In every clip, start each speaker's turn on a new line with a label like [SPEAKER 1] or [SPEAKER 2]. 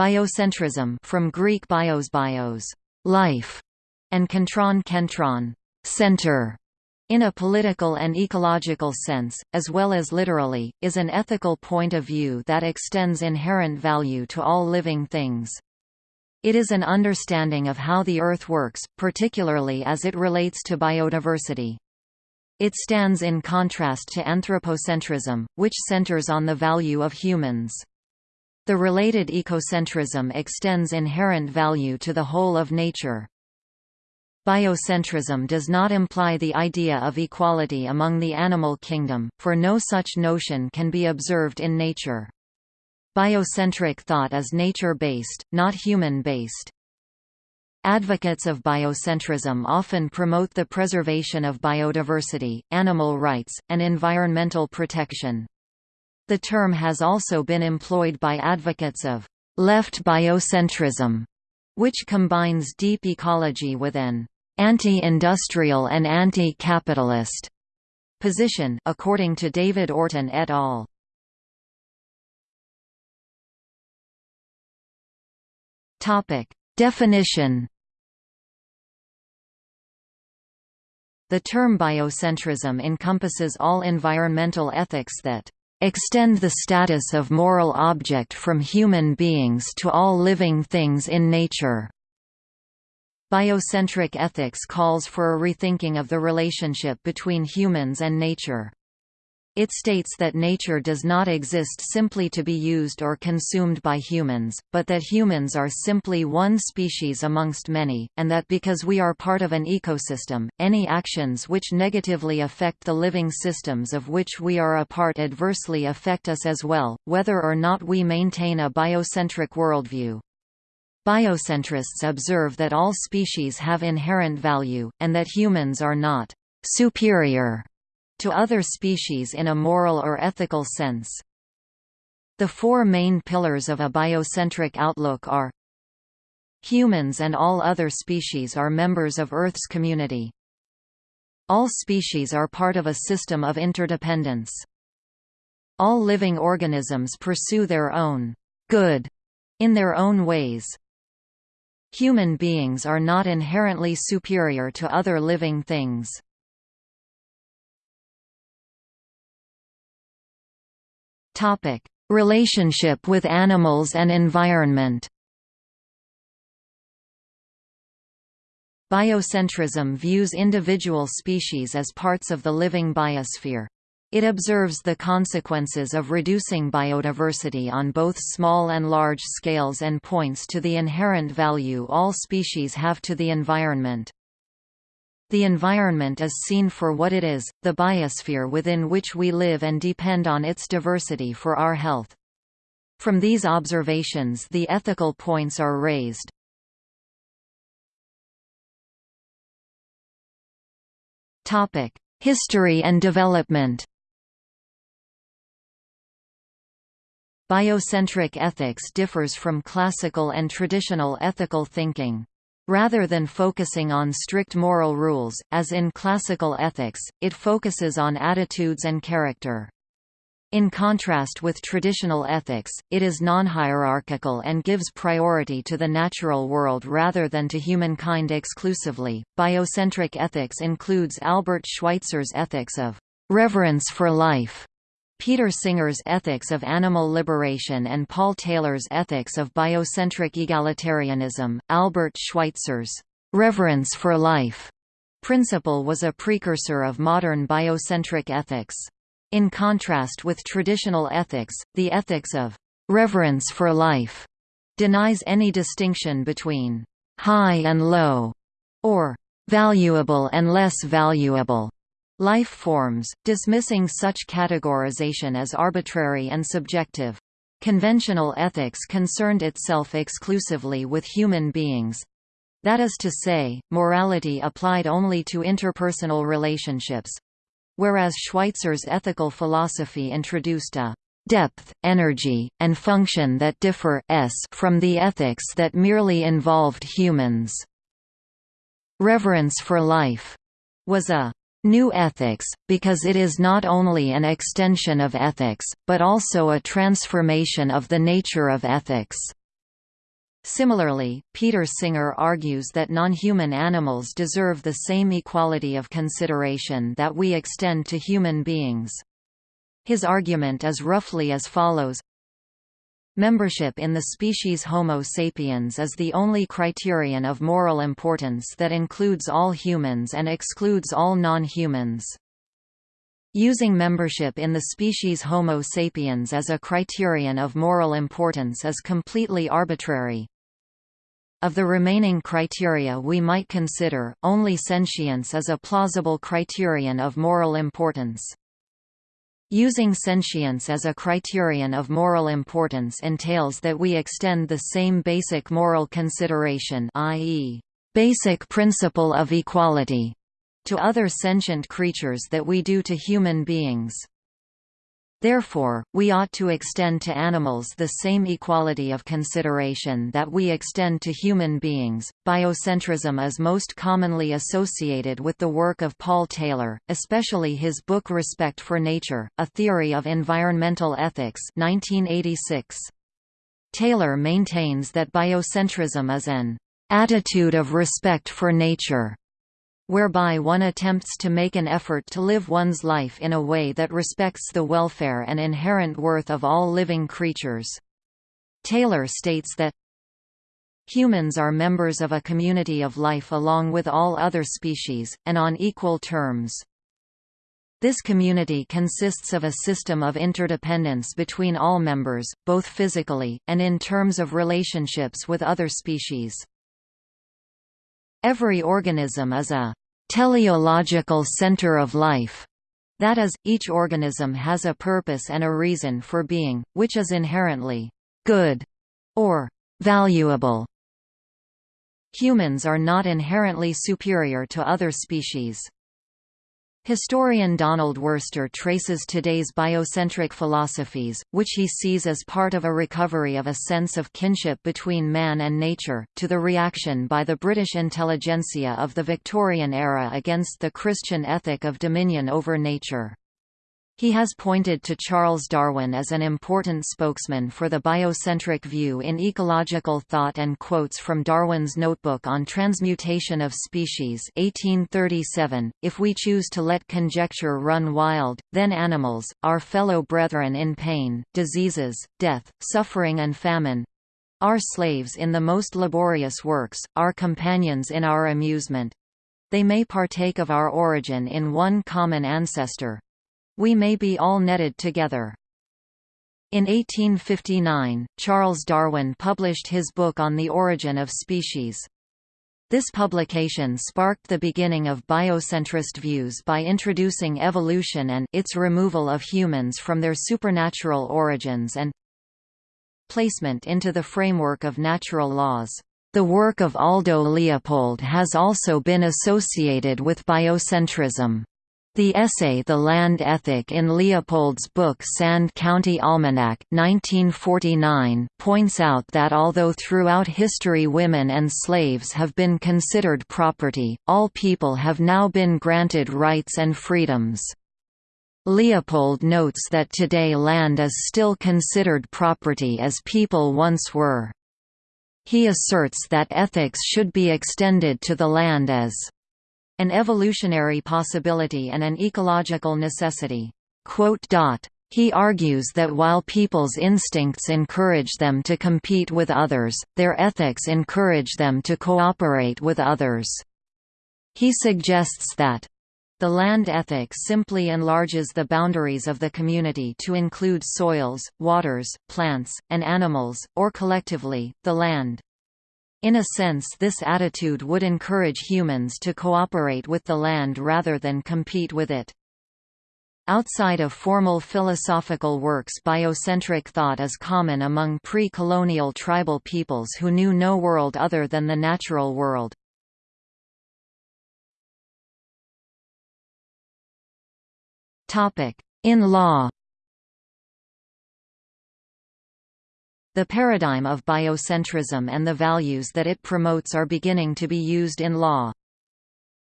[SPEAKER 1] Biocentrism from Greek bios bios, life, and kentron kentron, center, in a political and ecological sense, as well as literally, is an ethical point of view that extends inherent value to all living things. It is an understanding of how the Earth works, particularly as it relates to biodiversity. It stands in contrast to anthropocentrism, which centers on the value of humans. The related ecocentrism extends inherent value to the whole of nature. Biocentrism does not imply the idea of equality among the animal kingdom, for no such notion can be observed in nature. Biocentric thought is nature-based, not human-based. Advocates of biocentrism often promote the preservation of biodiversity, animal rights, and environmental protection. The term has also been employed by advocates of left biocentrism, which combines deep ecology with an anti-industrial and anti-capitalist position according to David Orton et al. Topic: Definition The term biocentrism encompasses all environmental ethics that extend the status of moral object from human beings to all living things in nature. Biocentric ethics calls for a rethinking of the relationship between humans and nature. It states that nature does not exist simply to be used or consumed by humans, but that humans are simply one species amongst many, and that because we are part of an ecosystem, any actions which negatively affect the living systems of which we are a part adversely affect us as well, whether or not we maintain a biocentric worldview. Biocentrists observe that all species have inherent value, and that humans are not superior to other species in a moral or ethical sense. The four main pillars of a biocentric outlook are Humans and all other species are members of Earth's community. All species are part of a system of interdependence. All living organisms pursue their own good in their own ways. Human beings are not inherently superior to other living things. Topic: Relationship with animals and environment. Biocentrism views individual species as parts of the living biosphere. It observes the consequences of reducing biodiversity on both small and large scales and points to the inherent value all species have to the environment. The environment is seen for what it is, the biosphere within which we live and depend on its diversity for our health. From these observations the ethical points are raised. History and development Biocentric ethics differs from classical and traditional ethical thinking. Rather than focusing on strict moral rules, as in classical ethics, it focuses on attitudes and character. In contrast with traditional ethics, it is non-hierarchical and gives priority to the natural world rather than to humankind exclusively. Biocentric ethics includes Albert Schweitzer's ethics of reverence for life, Peter Singer's Ethics of Animal Liberation and Paul Taylor's Ethics of Biocentric Egalitarianism. Albert Schweitzer's reverence for life principle was a precursor of modern biocentric ethics. In contrast with traditional ethics, the ethics of reverence for life denies any distinction between high and low, or valuable and less valuable life forms, dismissing such categorization as arbitrary and subjective. Conventional ethics concerned itself exclusively with human beings. That is to say, morality applied only to interpersonal relationships. Whereas Schweitzer's ethical philosophy introduced a depth, energy, and function that differ from the ethics that merely involved humans. Reverence for life was a New ethics, because it is not only an extension of ethics, but also a transformation of the nature of ethics. Similarly, Peter Singer argues that non-human animals deserve the same equality of consideration that we extend to human beings. His argument is roughly as follows Membership in the species Homo sapiens is the only criterion of moral importance that includes all humans and excludes all non-humans. Using membership in the species Homo sapiens as a criterion of moral importance is completely arbitrary. Of the remaining criteria we might consider, only sentience is a plausible criterion of moral importance. Using sentience as a criterion of moral importance entails that we extend the same basic moral consideration i.e., basic principle of equality to other sentient creatures that we do to human beings. Therefore, we ought to extend to animals the same equality of consideration that we extend to human beings. Biocentrism is most commonly associated with the work of Paul Taylor, especially his book Respect for Nature: A Theory of Environmental Ethics, 1986. Taylor maintains that biocentrism is an attitude of respect for nature whereby one attempts to make an effort to live one's life in a way that respects the welfare and inherent worth of all living creatures. Taylor states that Humans are members of a community of life along with all other species, and on equal terms. This community consists of a system of interdependence between all members, both physically, and in terms of relationships with other species. Every organism is a teleological center of life. That is, each organism has a purpose and a reason for being, which is inherently good or valuable. Humans are not inherently superior to other species. Historian Donald Worster traces today's biocentric philosophies, which he sees as part of a recovery of a sense of kinship between man and nature, to the reaction by the British intelligentsia of the Victorian era against the Christian ethic of dominion over nature. He has pointed to Charles Darwin as an important spokesman for the biocentric view in ecological thought and quotes from Darwin's Notebook on Transmutation of Species 1837, If we choose to let conjecture run wild, then animals, our fellow brethren in pain, diseases, death, suffering and famine, our slaves in the most laborious works, our companions in our amusement. They may partake of our origin in one common ancestor, we may be all netted together. In 1859, Charles Darwin published his book on the origin of species. This publication sparked the beginning of biocentrist views by introducing evolution and its removal of humans from their supernatural origins and placement into the framework of natural laws. The work of Aldo Leopold has also been associated with biocentrism. The essay The Land Ethic in Leopold's book Sand County Almanac 1949 points out that although throughout history women and slaves have been considered property, all people have now been granted rights and freedoms. Leopold notes that today land is still considered property as people once were. He asserts that ethics should be extended to the land as an evolutionary possibility and an ecological necessity. He argues that while people's instincts encourage them to compete with others, their ethics encourage them to cooperate with others. He suggests that the land ethic simply enlarges the boundaries of the community to include soils, waters, plants, and animals, or collectively, the land. In a sense this attitude would encourage humans to cooperate with the land rather than compete with it. Outside of formal philosophical works biocentric thought is common among pre-colonial tribal peoples who knew no world other than the natural world. In law The paradigm of biocentrism and the values that it promotes are beginning to be used in law.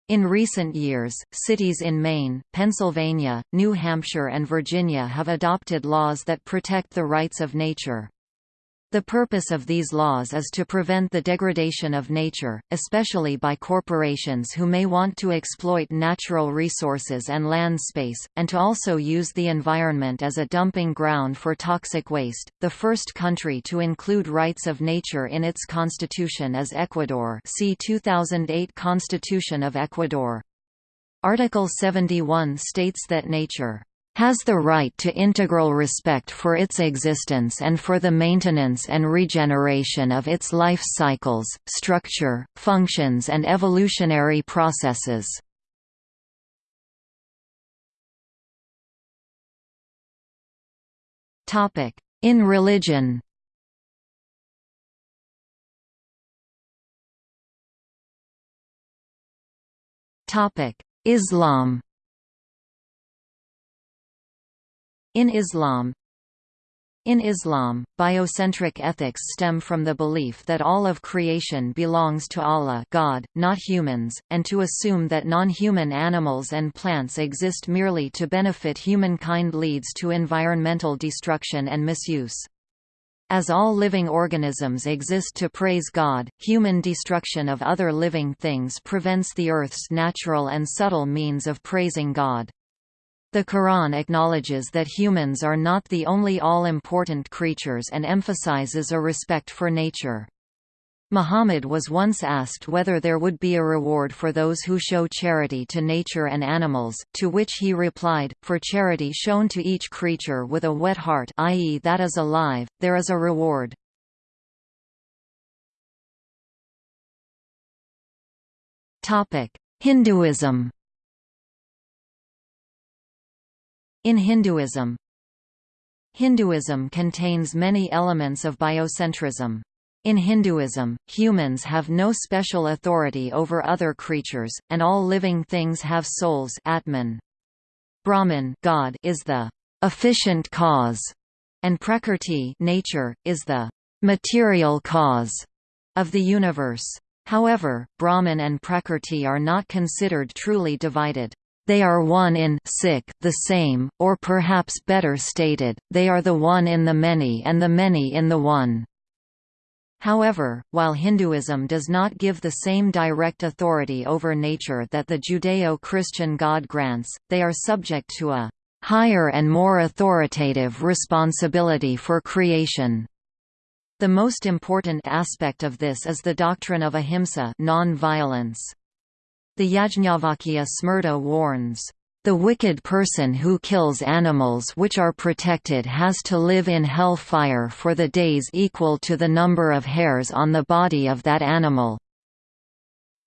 [SPEAKER 1] In recent years, cities in Maine, Pennsylvania, New Hampshire and Virginia have adopted laws that protect the rights of nature. The purpose of these laws is to prevent the degradation of nature, especially by corporations who may want to exploit natural resources and land space, and to also use the environment as a dumping ground for toxic waste. The first country to include rights of nature in its constitution is Ecuador. See 2008 Constitution of Ecuador. Article 71 states that nature has the right to integral respect for its existence and for the maintenance and regeneration of its life cycles, structure, functions and evolutionary processes. In religion Islam In Islam In Islam, biocentric ethics stem from the belief that all of creation belongs to Allah God, not humans, and to assume that non-human animals and plants exist merely to benefit humankind leads to environmental destruction and misuse. As all living organisms exist to praise God, human destruction of other living things prevents the Earth's natural and subtle means of praising God. The Quran acknowledges that humans are not the only all-important creatures and emphasizes a respect for nature. Muhammad was once asked whether there would be a reward for those who show charity to nature and animals, to which he replied, for charity shown to each creature with a wet heart i.e. that is alive, there is a reward. Hinduism In Hinduism Hinduism contains many elements of biocentrism. In Hinduism, humans have no special authority over other creatures, and all living things have souls Atman. Brahman God is the efficient cause, and Prakrti nature, is the material cause of the universe. However, Brahman and Prakrti are not considered truly divided. They are one in sick, the same, or perhaps better stated, they are the one in the many and the many in the one. However, while Hinduism does not give the same direct authority over nature that the Judeo-Christian God grants, they are subject to a higher and more authoritative responsibility for creation. The most important aspect of this is the doctrine of ahimsa non-violence. The Yajnavalkya Smriti warns, "...the wicked person who kills animals which are protected has to live in hell fire for the days equal to the number of hairs on the body of that animal."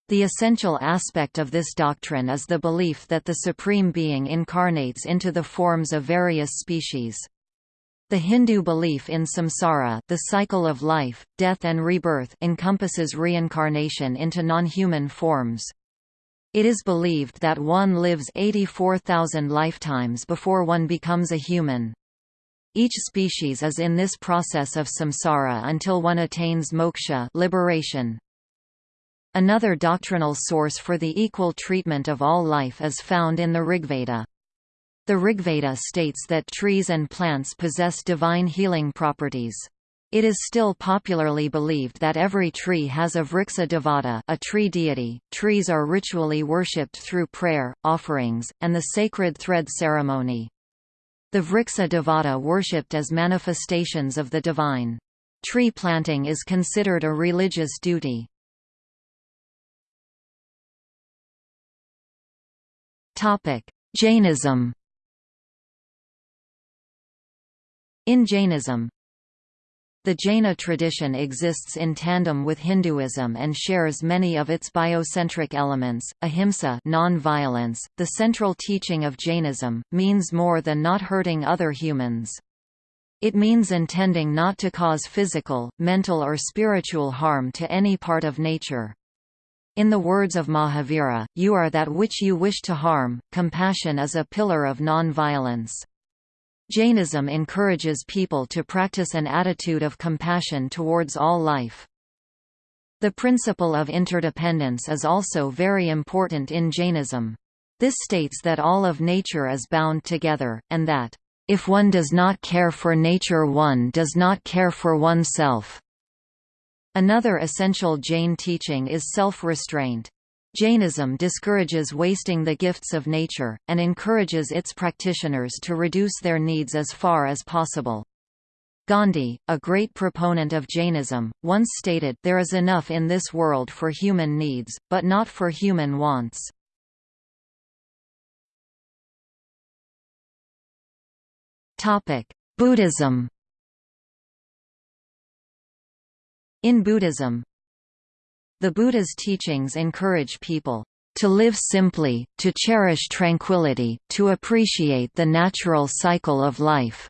[SPEAKER 1] The essential aspect of this doctrine is the belief that the Supreme Being incarnates into the forms of various species. The Hindu belief in samsara the cycle of life, death and rebirth encompasses reincarnation into non-human forms. It is believed that one lives 84,000 lifetimes before one becomes a human. Each species is in this process of samsara until one attains moksha liberation. Another doctrinal source for the equal treatment of all life is found in the Rigveda. The Rigveda states that trees and plants possess divine healing properties. It is still popularly believed that every tree has a Vriksha Devata a tree deity. Trees are ritually worshipped through prayer, offerings, and the sacred thread ceremony. The Vriksha Devata worshipped as manifestations of the divine. Tree planting is considered a religious duty. Jainism In Jainism, the Jaina tradition exists in tandem with Hinduism and shares many of its biocentric elements. Ahimsa, non-violence, the central teaching of Jainism, means more than not hurting other humans. It means intending not to cause physical, mental or spiritual harm to any part of nature. In the words of Mahavira, you are that which you wish to harm. Compassion is a pillar of non-violence. Jainism encourages people to practice an attitude of compassion towards all life. The principle of interdependence is also very important in Jainism. This states that all of nature is bound together, and that If one does not care for nature one does not care for oneself. Another essential Jain teaching is self-restraint. Jainism discourages wasting the gifts of nature, and encourages its practitioners to reduce their needs as far as possible. Gandhi, a great proponent of Jainism, once stated, there is enough in this world for human needs, but not for human wants. Buddhism In Buddhism The Buddha's teachings encourage people to live simply, to cherish tranquility, to appreciate the natural cycle of life.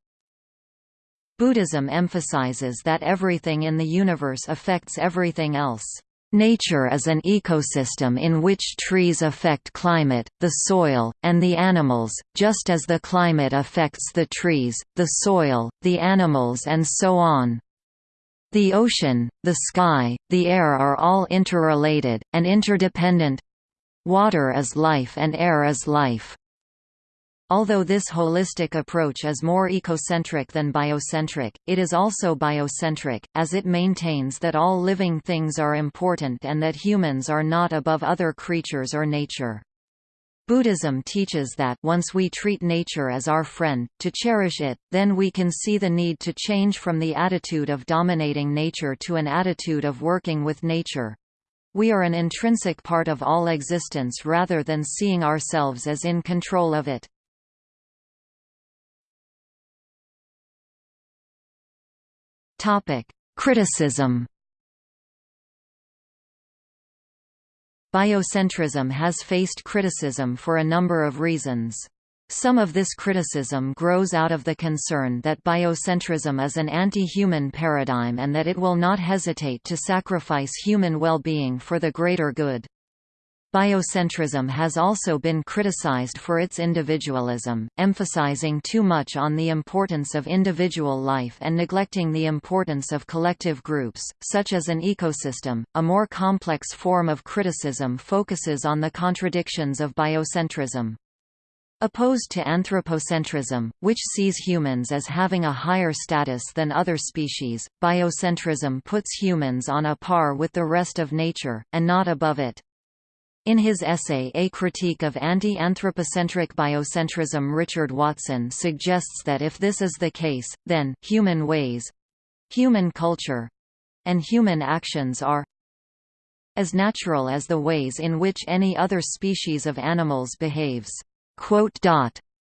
[SPEAKER 1] Buddhism emphasizes that everything in the universe affects everything else. Nature is an ecosystem in which trees affect climate, the soil, and the animals, just as the climate affects the trees, the soil, the animals and so on. The ocean, the sky, the air are all interrelated, and interdependent. Water is life and air is life. Although this holistic approach is more ecocentric than biocentric, it is also biocentric, as it maintains that all living things are important and that humans are not above other creatures or nature. Buddhism teaches that once we treat nature as our friend, to cherish it, then we can see the need to change from the attitude of dominating nature to an attitude of working with nature. We are an intrinsic part of all existence rather than seeing ourselves as in control of it. Criticism Biocentrism has faced criticism for a number of reasons. Some of this criticism grows out of the concern that biocentrism is an anti-human paradigm and that it will not hesitate to sacrifice human well-being for the greater good. Biocentrism has also been criticized for its individualism, emphasizing too much on the importance of individual life and neglecting the importance of collective groups, such as an ecosystem. A more complex form of criticism focuses on the contradictions of biocentrism. Opposed to anthropocentrism, which sees humans as having a higher status than other species, biocentrism puts humans on a par with the rest of nature, and not above it. In his essay A Critique of Anti-Anthropocentric Biocentrism Richard Watson suggests that if this is the case, then, human ways—human culture—and human actions are as natural as the ways in which any other species of animals behaves.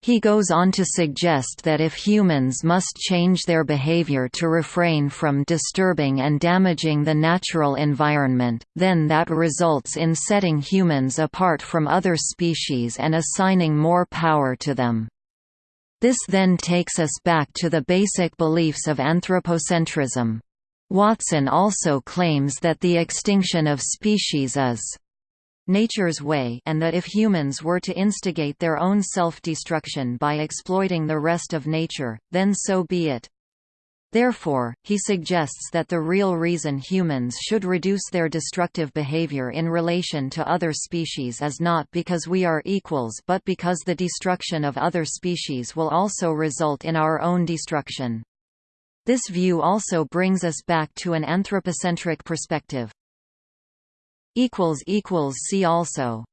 [SPEAKER 1] He goes on to suggest that if humans must change their behavior to refrain from disturbing and damaging the natural environment, then that results in setting humans apart from other species and assigning more power to them. This then takes us back to the basic beliefs of anthropocentrism. Watson also claims that the extinction of species is nature's way and that if humans were to instigate their own self-destruction by exploiting the rest of nature, then so be it. Therefore, he suggests that the real reason humans should reduce their destructive behavior in relation to other species is not because we are equals but because the destruction of other species will also result in our own destruction. This view also brings us back to an anthropocentric perspective. See also